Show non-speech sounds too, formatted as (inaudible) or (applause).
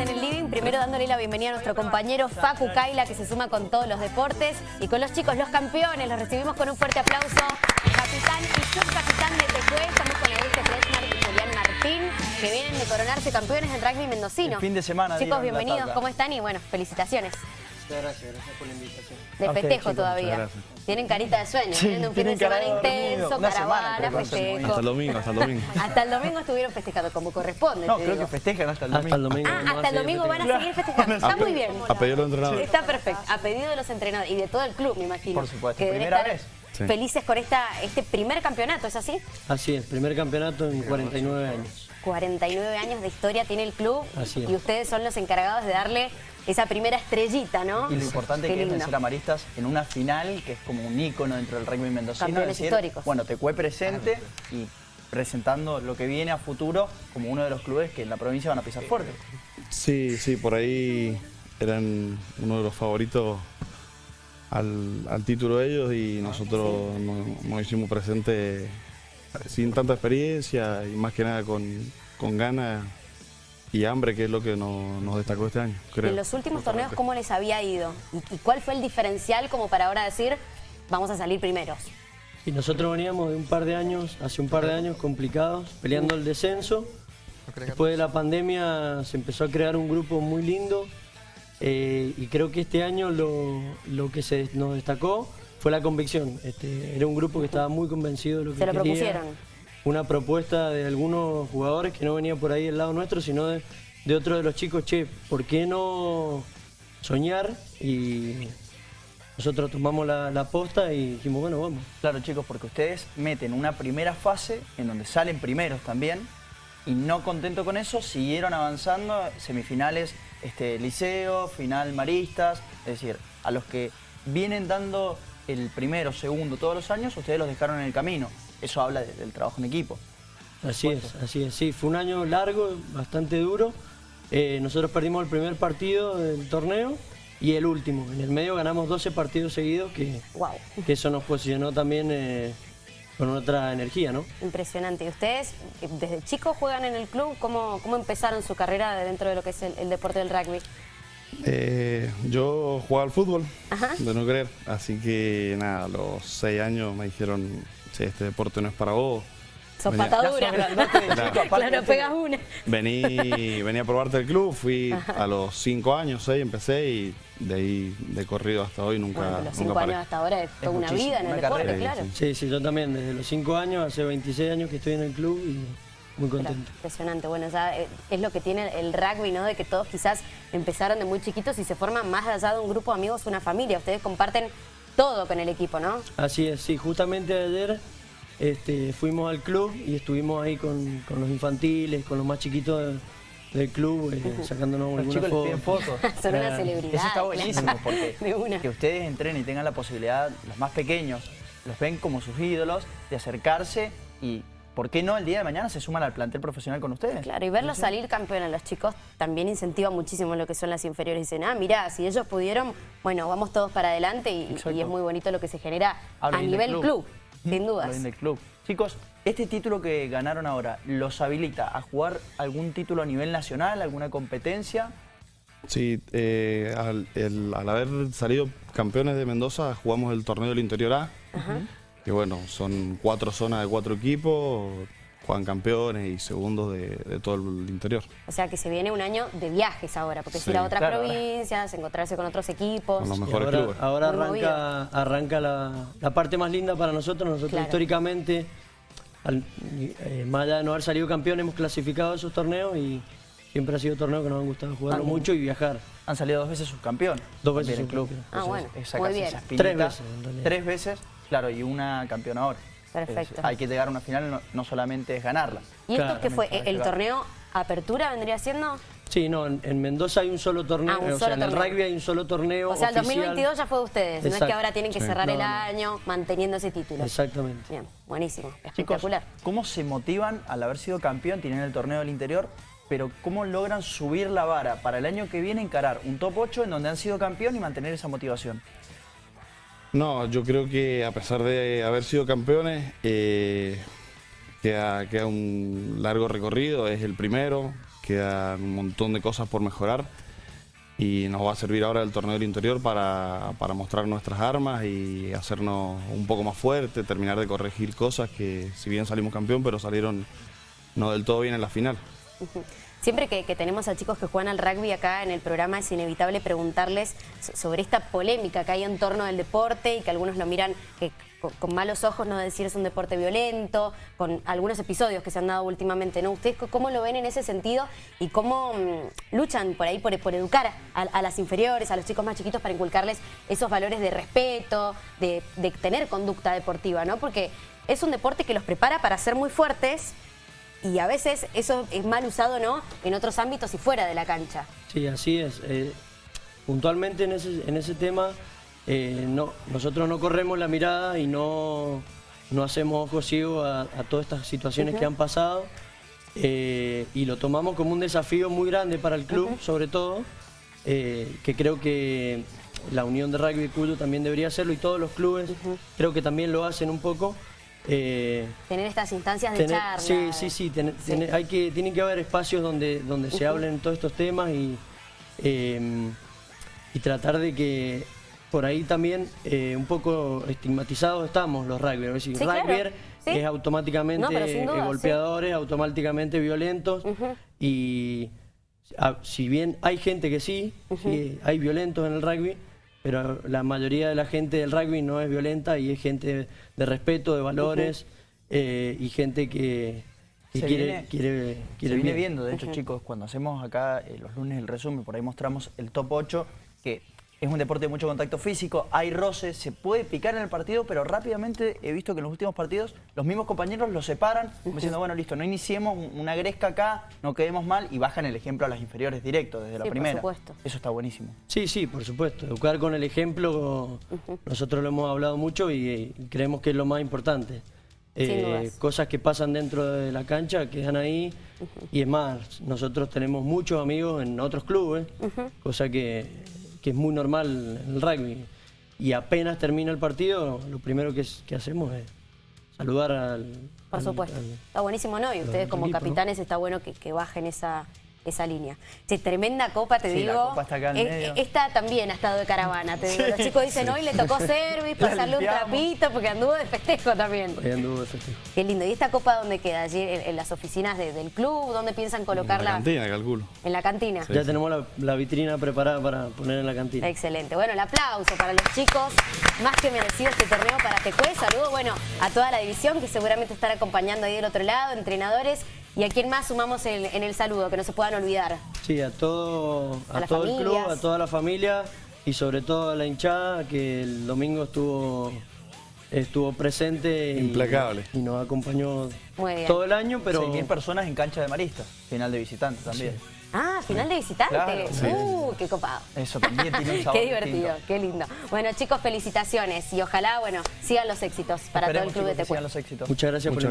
en el living, primero dándole la bienvenida a nuestro compañero Facu Kaila que se suma con todos los deportes y con los chicos, los campeones, los recibimos con un fuerte aplauso. Capitán y subcapitán de Tecué, estamos con Augusto Fresmar y Julián Martín, que vienen de coronarse campeones en rugby mendocino. El fin de semana, Chicos, bienvenidos. ¿cómo están? Y bueno, felicitaciones. Muchas gracias, gracias por la invitación. De festejo chicos, todavía. Tienen carita de sueño, Sí, tienen un fin de semana intenso, Una caravana, festejo. Hasta el domingo, hasta el domingo. Hasta el domingo (laughs) estuvieron festejando como corresponde. No, creo digo. que festejan hasta el Hasta el domingo. Ah, hasta el domingo van a seguir festejando. Está muy bien. A pedido de los entrenadores. Está perfecto. A pedido de los entrenadores y de todo el club, me imagino. Por supuesto, Que primera estar vez. Sí. Felices con esta, este primer campeonato, ¿es así? Así es, primer campeonato en 49 años. 49 años de historia tiene el club Así es. y ustedes son los encargados de darle esa primera estrellita, ¿no? Y lo importante Qué que es lindo. vencer a Maristas en una final que es como un ícono dentro del rugby mendocino. Campeones es decir, históricos. Bueno, Tecué presente y presentando lo que viene a futuro como uno de los clubes que en la provincia van a pisar fuerte. Sí, sí, por ahí eran uno de los favoritos al, al título de ellos y nosotros nos, nos hicimos presente sin tanta experiencia y más que nada con, con ganas y hambre, que es lo que nos, nos destacó este año, creo. En los últimos torneos, ¿cómo les había ido? ¿Y, y cuál fue el diferencial como para ahora decir, vamos a salir primeros? Y nosotros veníamos de un par de años, hace un par de años complicados, peleando el descenso. Después de la pandemia se empezó a crear un grupo muy lindo eh, y creo que este año lo, lo que se nos destacó fue la convicción. Este, era un grupo que estaba muy convencido de lo que Se lo quería. propusieron. Una propuesta de algunos jugadores que no venía por ahí del lado nuestro, sino de, otro de los chicos, che, ¿por qué no soñar? Y nosotros tomamos la, la posta y dijimos, bueno, vamos. Claro, chicos, porque ustedes meten una primera fase en donde salen primeros también y no contento con eso, siguieron avanzando, semifinales este, liceo, final maristas, es decir, a los que vienen dando el primero, segundo todos los años, ustedes los dejaron en el camino. Eso habla de- del trabajo en equipo. Así es, así es. Sí, fue un año largo, bastante duro. Eh, nosotros perdimos el primer partido del torneo y el último. En el medio ganamos 12 partidos seguidos, que, Wow, que eso nos posicionó también eh, con otra energía, ¿no? impresionante. ¿Y ustedes desde chicos juegan en el club? ¿Cómo, cómo empezaron su carrera de dentro de lo que es el, el deporte del rugby? Eh, yo jugaba al fútbol, Ajá. de no creer, así que nada, a los seis años me dijeron, "Che, este deporte no es para vos. Sos Venía- patadura. Claro, de- pegas una. Vení, vení a probarte el club, fui a los cinco años, seis, empecé y de ahí de corrido hasta hoy nunca, Bueno, los nunca cinco paré. años hasta ahora es toda una vida en el deporte, carrera. claro. Sí, Sí, sí, yo también, desde los 5 años, hace 26 años que estoy en el club y muy Claro, contento. impresionante. Bueno, ya eh, es lo que tiene el rugby, ¿no? De que todos quizás empezaron de muy chiquitos y se forman más allá de un grupo de amigos, una familia. Ustedes comparten todo con el equipo, ¿no? Así es, sí, justamente ayer este, fuimos al club y estuvimos ahí con, con los infantiles, con los más chiquitos de- del club, eh, sacándonos Los les piden fotos. (laughs) Son una celebridad. Eso está buenísimo (laughs) porque De una. que ustedes entrenen y tengan la posibilidad, los más pequeños, los ven como sus ídolos, de acercarse y, ¿por qué no el día de mañana se suman al plantel profesional con ustedes? Claro, y verlos salir campeón a los chicos también incentiva muchísimo lo que son las inferiores. Dicen, ah, mirá, si ellos pudieron, bueno, vamos todos para adelante y, es muy bonito lo que se genera Habla a nivel club, club. sin dudas. del club. Chicos, ¿este título que ganaron ahora los habilita a jugar algún título a nivel nacional, alguna competencia? Sí, eh, al, el- al haber salido campeones de Mendoza, jugamos el torneo del Interior A. Que bueno, son cuatro zonas de cuatro equipos, juegan campeones y segundos de, de todo el interior. O sea que se viene un año de viajes ahora, porque Sí, ir a otras claro. provincias, encontrarse con otros equipos. Con los mejores ahora, clubes. ahora arranca, arranca la, la parte más linda para nosotros. Nosotros Claro. históricamente, al- eh, más allá de no haber salido campeón, hemos clasificado esos torneos y siempre ha sido torneo que nos han gustado jugarlo Ah. mucho y viajar. Han salido dos veces subcampeón. Dos veces club. subcampeón. Ah, bueno, es sacarse muy bien. esa espinita. Tres veces, en realidad. Tres veces, claro, y una campeona ahora. Perfecto. Es- hay que llegar a una final, no, no solamente es ganarla. ¿Y esto Claro, qué fue? ¿El torneo Apertura vendría siendo? Sí, no, en, en Mendoza hay un solo torneo, Ah, un o solo sea, en el rugby hay un solo torneo O sea, el oficial. 2022 ya fue de ustedes, no es que ahora tienen que Sí. cerrar el No, año manteniendo ese título. Exactamente. Bien, buenísimo, Chicos, espectacular. ¿cómo se motivan al haber sido campeón, tienen el torneo del interior, pero cómo logran subir la vara para el año que viene encarar un top 8 en donde han sido campeón y mantener esa motivación? No, yo creo que a pesar de haber sido campeones, eh, queda, queda un largo recorrido, es el primero, quedan un montón de cosas por mejorar y nos va a servir ahora el torneo del interior para, para mostrar nuestras armas y hacernos un poco más fuerte, terminar de corregir cosas que si bien salimos campeón, pero salieron no del todo bien en la final. Siempre que, tenemos a chicos que juegan al rugby acá en el programa es inevitable preguntarles sobre esta polémica que hay en torno del deporte y que algunos lo miran que, con, malos ojos, no decir es un deporte violento, con algunos episodios que se han dado últimamente, ¿no? ¿Ustedes cómo lo ven en ese sentido y cómo mm, luchan por ahí por, educar a, las inferiores, a los chicos más chiquitos para inculcarles esos valores de respeto, de, de tener conducta deportiva, ¿no? Porque es un deporte que los prepara para ser muy fuertes y a veces eso es mal usado no en otros ámbitos y fuera de la cancha. Sí, así es. Eh, puntualmente en ese, en ese tema eh, no, nosotros no corremos la mirada y no, no hacemos ojos ciegos a, todas estas situaciones que han pasado eh, y lo tomamos como un desafío muy grande para el club, sobre todo, que creo que la Unión de Rugby y Culto también debería hacerlo y todos los clubes creo que también lo hacen un poco. Eh, tener estas instancias de charla. Sí, sí, sí, hay que, tienen que haber espacios donde, donde se hablen todos estos temas y, em, y tratar de que por ahí también eh, un poco estigmatizados estamos los rugby. Es decir, rugby es automáticamente golpeadores, automáticamente violentos. Y si bien hay gente que sí, hay violentos en el rugby, pero la mayoría de la gente del rugby no es violenta y es gente de respeto, de valores eh, y gente que, quiere, quiere, quiere, Se viene viendo, de hecho, chicos, cuando hacemos acá eh, los lunes el resumen, por ahí mostramos el top 8, que es un deporte de mucho contacto físico, hay roces, se puede picar en el partido, pero rápidamente he visto que en los últimos partidos los mismos compañeros lo separan, diciendo, bueno, listo, no iniciemos una gresca acá, no quedemos mal, y bajan el ejemplo a las inferiores directo, desde la primera. Por supuesto. Eso está buenísimo. Sí, sí, por supuesto. Educar con el ejemplo, nosotros lo hemos hablado mucho y, creemos que es lo más importante. Eh, cosas que pasan dentro de la cancha quedan ahí y es más, nosotros tenemos muchos amigos en otros clubes, cosa que que es muy normal en el rugby. Y apenas termina el partido, lo primero que, que hacemos es saludar al... Por supuesto. está buenísimo, ¿no? Y ustedes como capitanes está bueno que, que bajen esa, esa línea. Che, tremenda copa, te digo. La copa está acá en medio. Esta también ha estado de caravana, te digo. Los chicos dicen, hoy le tocó (laughs) service, pasarle un trapito, porque anduvo de festejo también. Hoy anduvo de festejo. Qué lindo. ¿Y esta copa dónde queda? ¿Allí en, las oficinas del club? ¿Dónde piensan colocarla? En la cantina, calculo. ¿En la cantina? Ya tenemos la, vitrina preparada para poner en la cantina. Excelente. Bueno, el aplauso para los chicos. Más que merecido este torneo para Tecue. Saludo, bueno, a toda la división que seguramente están acompañando ahí del otro lado, entrenadores ¿Y a quién más sumamos en, el saludo, que no se puedan olvidar? Sí, a todo, a, todo el club, a toda la familia y sobre todo a la hinchada que el domingo estuvo estuvo presente Implacable. Y, nos acompañó todo el año, pero... 6.000 personas en cancha de maristas, final de visitantes también. Ah, final de visitantes. Uh, qué copado. Eso también tiene un (laughs) sabor Qué divertido, qué lindo. Bueno, chicos, felicitaciones y ojalá, bueno, sigan los éxitos para todo el Club de Tecuel. Sigan los éxitos. Muchas gracias por